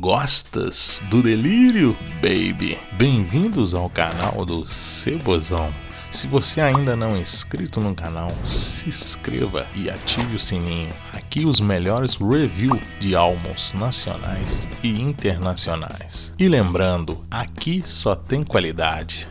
Gostas do delírio, baby? Bem-vindos ao canal do Cebozão. Se você ainda não é inscrito no canal, se inscreva e ative o sininho. Aqui os melhores reviews de álbuns nacionais e internacionais. E lembrando, aqui só tem qualidade.